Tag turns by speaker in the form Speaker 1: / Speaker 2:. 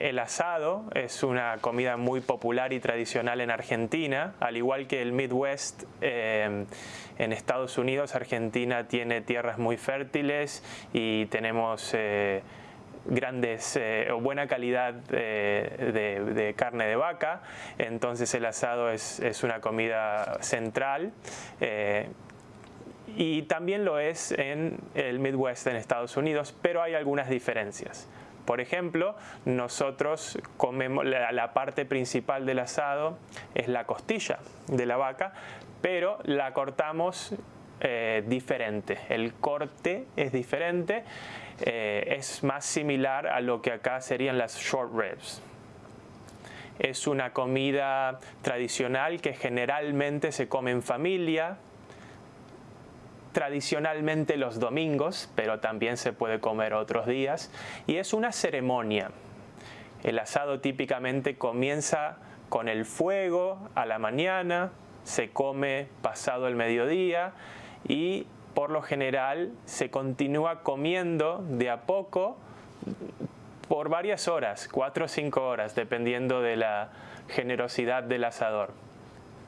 Speaker 1: Eh, el asado es una comida muy popular y tradicional en Argentina, al igual que el Midwest eh, en Estados Unidos. Argentina tiene tierras muy fértiles y tenemos eh, grandes o buena calidad de, carne de vaca, entonces el asado es, es una comida central y también lo es en el Midwest en Estados Unidos, pero hay algunas diferencias. Por ejemplo, nosotros comemos, la, parte principal del asado es la costilla de la vaca, pero la cortamos eh, diferente. El corte es diferente, eh, es más similar a lo que acá serían las short ribs. Es una comida tradicional que generalmente se come en familia, tradicionalmente los domingos, pero también se puede comer otros días, y es una ceremonia. El asado típicamente comienza con el fuego a la mañana, se come pasado el mediodía y por lo general se continúa comiendo de a poco por varias horas, cuatro o cinco horas, dependiendo de la generosidad del asador.